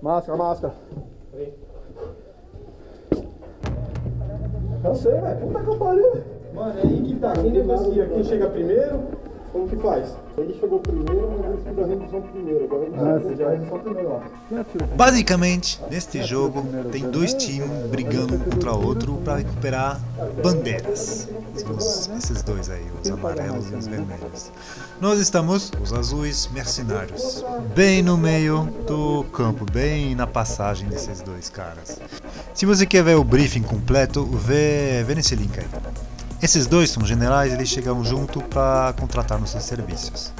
Máscara, máscara. Cansei, velho. Puta que eu pariu. Mano, é aí que tá. Quem negocia? Quem chega primeiro? Como que faz? Ele chegou primeiro, mas ele fez a redução primeiro. Agora ele Ah, fazer a redução primeiro lá. Basicamente, neste jogo, tem dois times brigando um contra o outro para recuperar bandeiras. Os- esses dois aí, os amarelos e os vermelhos. Nós estamos, os azuis mercenários, bem no meio do campo, bem na passagem desses dois caras. Se você quer ver o briefing completo, vê, vê nesse link aí. Esses dois são generais, eles chegam junto para contratar nossos serviços.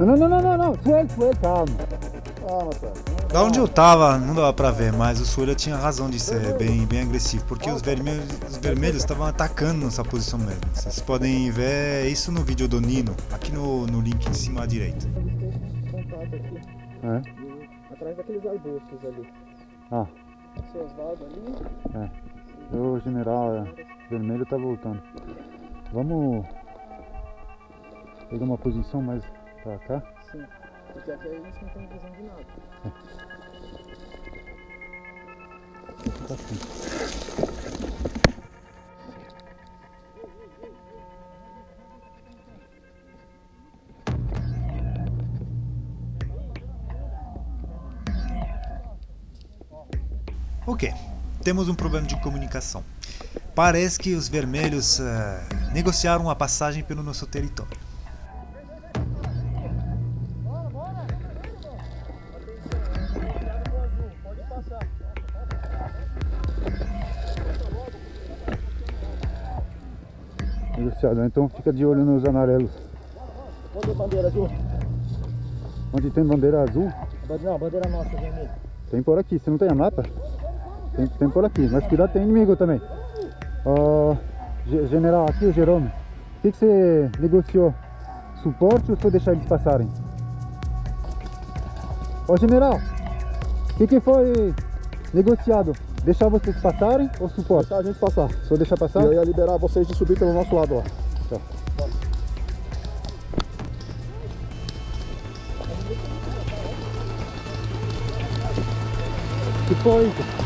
Não? Não, não, não, não. Suele, suele, calma. Da onde eu tava, não dava pra ver, mas o Suela tinha razão de ser bem, bem agressivo, porque os vermelhos os vermelhos estavam atacando nossa posição mesmo. Vocês podem ver isso no vídeo do Nino, aqui no, no link em cima à direita. É. Atrás daqueles arbustos ali. Ah, Seu Osvaldo ali. o general é, vermelho tá voltando. Vamos pegar uma posição mais pra cá. Sim. Porque aqui a gente não tem visão de nada. Tá assim. Ok, temos um problema de comunicação. Parece que os vermelhos eh, negociaram a passagem pelo nosso território. Negociado, então fica de olho nos amarelos. Onde é bandeira azul? Onde tem bandeira azul, Não, bandeira nossa, vermelha. tem por aqui. Você não tem a mapa? Tem, tem por aqui. Mas cuidado, tem inimigo também. Ge- general, aqui o Jerome. O que, que você negociou? Suporte ou foi deixar eles passarem? Ó, general, o que, que foi negociado? Deixar vocês passarem ou suporte? Deixar a gente passar. Só deixar passar? E eu ia liberar vocês de subir pelo nosso lado lá. Que foi isso?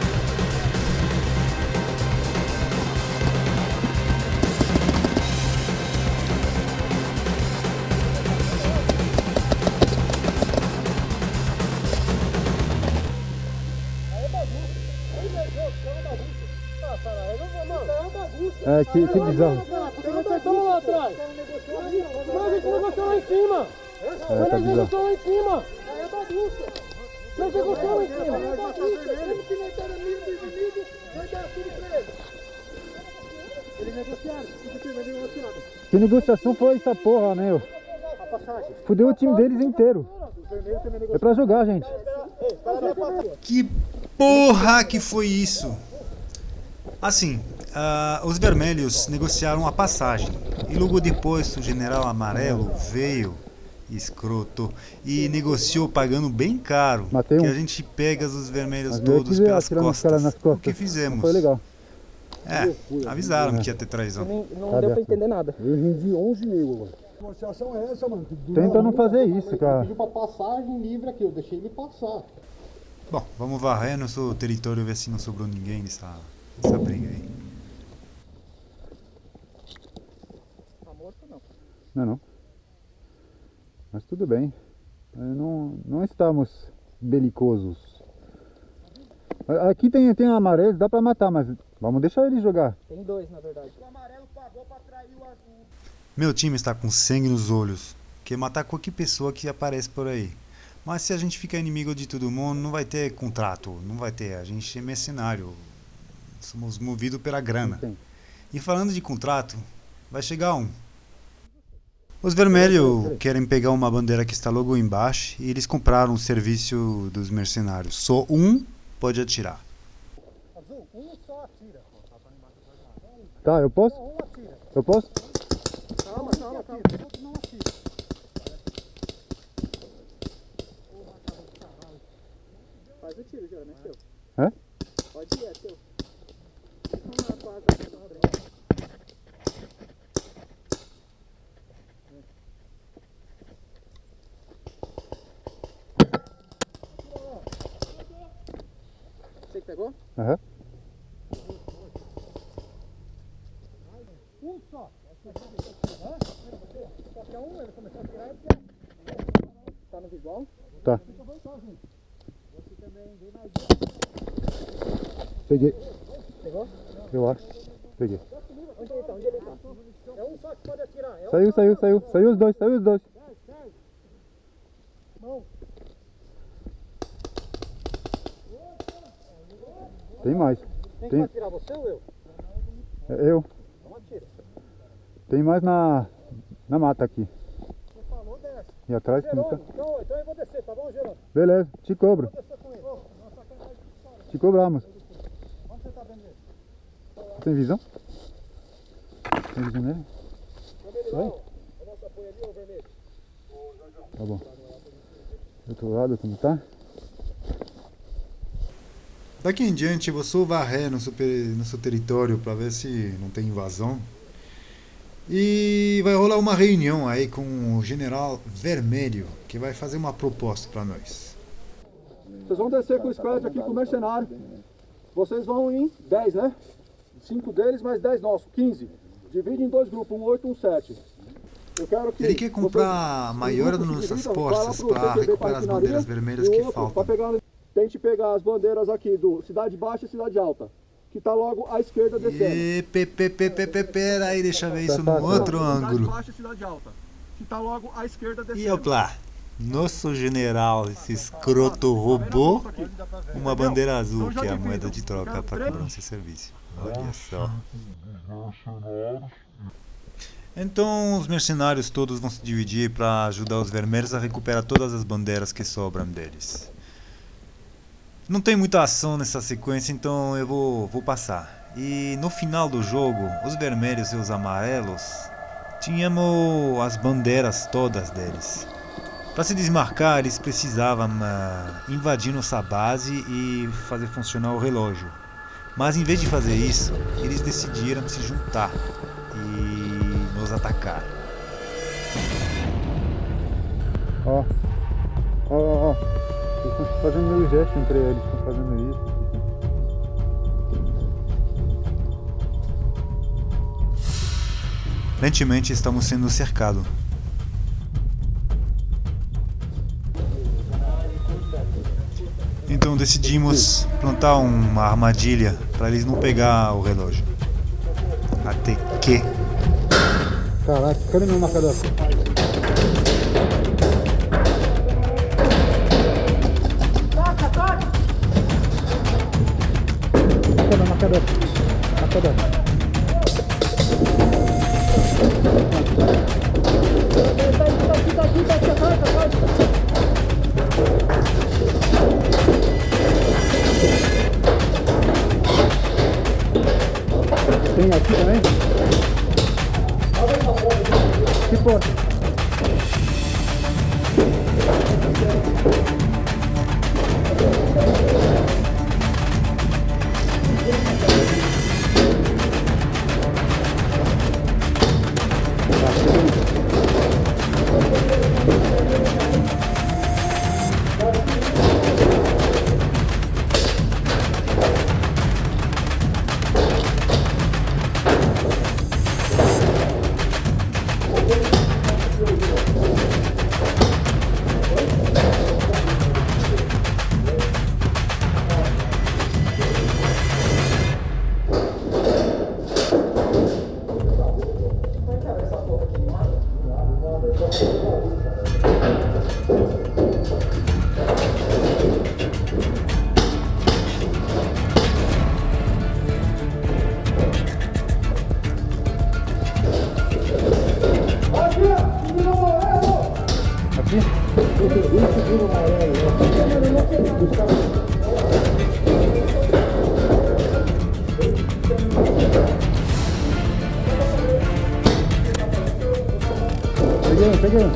É, que, que bizarro. Tamo lá atrás. Mas a gente negociou lá em cima. É, tá bizarro. lá em cima. É bagunça. Mas negociou lá em cima. É bagunça. Mesmo que não tenha amigo do inimigo, vai dar tudo pra eles. Negociaram. Que negociação foi essa porra? A passagem. Fudeu o time deles inteiro. É pra jogar, gente. Que porra que foi isso? Assim, ah, os vermelhos negociaram a passagem e logo depois o general amarelo veio, escroto, e negociou pagando bem caro. Matei que um. a gente pega os vermelhos Mas todos pelas costas. costas. O que fizemos? Não foi legal. É, avisaram que ia ter traição. Não Cadê deu pra entender nada. Eu rendi 11 mil agora. A negociação é essa, mano. Tenta não fazer isso, cara. Pediu pra passagem livre aqui, eu deixei ele passar. Bom, vamos varrer nosso território ver se não sobrou ninguém nessa, nessa briga aí. Tá morto não. Não, não. Mas tudo bem. Não, não estamos belicosos. Aqui tem, tem amarelos, dá pra matar, mas vamos deixar ele jogar. Tem dois, na verdade. Meu time está com sangue nos olhos. Quer matar qualquer pessoa que aparece por aí. Mas se a gente ficar inimigo de todo mundo, não vai ter contrato, não vai ter. A gente é mercenário. Somos movidos pela grana. E falando de contrato, vai chegar um. Os vermelhos querem pegar uma bandeira que está logo embaixo e eles compraram o serviço dos mercenários. Só um pode atirar. Azul, um só atira. Tá, eu posso? Um atira. Eu posso? Calma, calma, calma. Outro não atira. Faz o tiro, João, é seu. É? Pode ir, é seu. Você que? Aham. Um só. Hã? Qualquer um, ele começou a tirar e porque Tá no visual? Tá. Você também vem mais Peguei. Pegou? Eu acho. Peguei. Onde ele tá? Onde ele tá? É um só que pode atirar. É um Saiu, saiu, saiu. Saiu os dois, saiu os dois. Sai, sai. Mão. Tem mais. Quem Tem- vai atirar, você ou eu? É Eu. Então atira. Tem mais na, na mata aqui. Você falou, desce. E atrás tem Jerônimo, muita... então, então eu vou descer, tá bom, Jerônimo? Beleza, te cobro. Vou descer com ele. Nossa, sacanagem de história. Te cobramos. Onde você tá vendo ele? Tem visão? Tem visão nele? Vai. ó. O nosso apoio ali, ó, vermelho. Tá bom. Do outro lado como tá? Daqui em diante eu vou varrer no, super, no seu território para ver se não tem invasão. E vai rolar uma reunião aí com o general Vermelho, que vai fazer uma proposta para nós. Vocês vão descer com o squad aqui com o mercenário. Vocês vão em 10, né? 5 deles mais 10 nossos, 15. Divide em dois grupos, um 8 e um 7. Eu quero que Ele quer comprar a maior das nossas forças para recuperar as bandeiras vermelhas que faltam. Pegar, tente pegar as bandeiras aqui do Cidade Baixa e Cidade Alta, que tá logo à esquerda descendo. E pe, pe, pe, pe, pe, pera aí, deixa eu ver isso Tá no fácil. outro Cidade ângulo. Baixa e Cidade Alta, que tá logo à esquerda descendo. E lá, nosso general, esse escroto, roubou uma bandeira azul, que é a moeda de troca para cobrança de serviço. Olha só. Então os mercenários todos vão se dividir para ajudar os vermelhos a recuperar todas as bandeiras que sobram deles. Não tem muita ação nessa sequência, então eu vou, vou passar. E no final do jogo, os vermelhos e os amarelos tínhamos as bandeiras todas deles. Para se desmarcar, eles precisavam ah, invadir nossa base e fazer funcionar o relógio. Mas em vez de fazer isso, eles decidiram se juntar e nos atacar. Ó, ó, ó. Eles estão fazendo meio gesto entre eles. Estão fazendo isso. Lentamente estamos sendo cercados. Então decidimos plantar uma armadilha para eles não pegar o relógio. Até que Caraca, cadê meu marcador? Cadê meu Peguei um.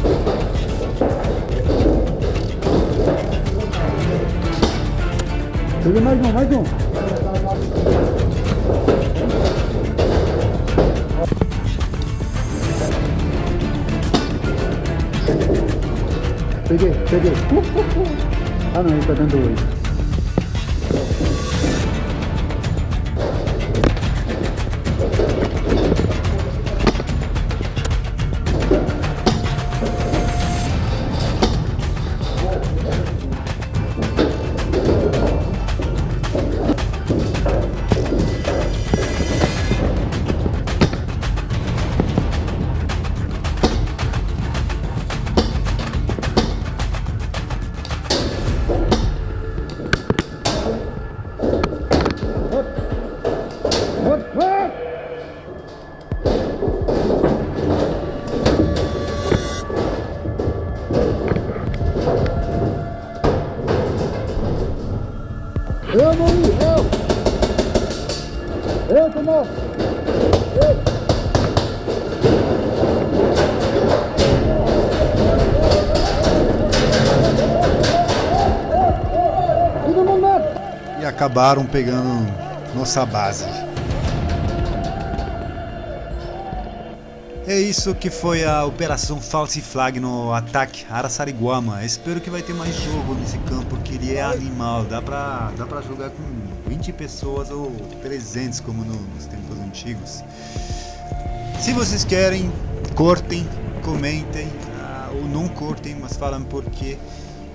Peguei mais um, mais um. Peguei, peguei. Ah não, ele tá dando oito. Lá! E acabaram pegando nossa base. É isso que foi a Operação False Flag no ataque Araçariguama. Espero que vai ter mais jogo nesse campo, porque ele é animal. Dá pra, dá pra jogar com 20 pessoas ou 300, como no- nos tempos antigos. Se vocês querem, cortem, comentem, ah, ou não cortem, mas falam por quê.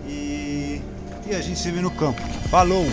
E, e a gente se vê no campo. Falou!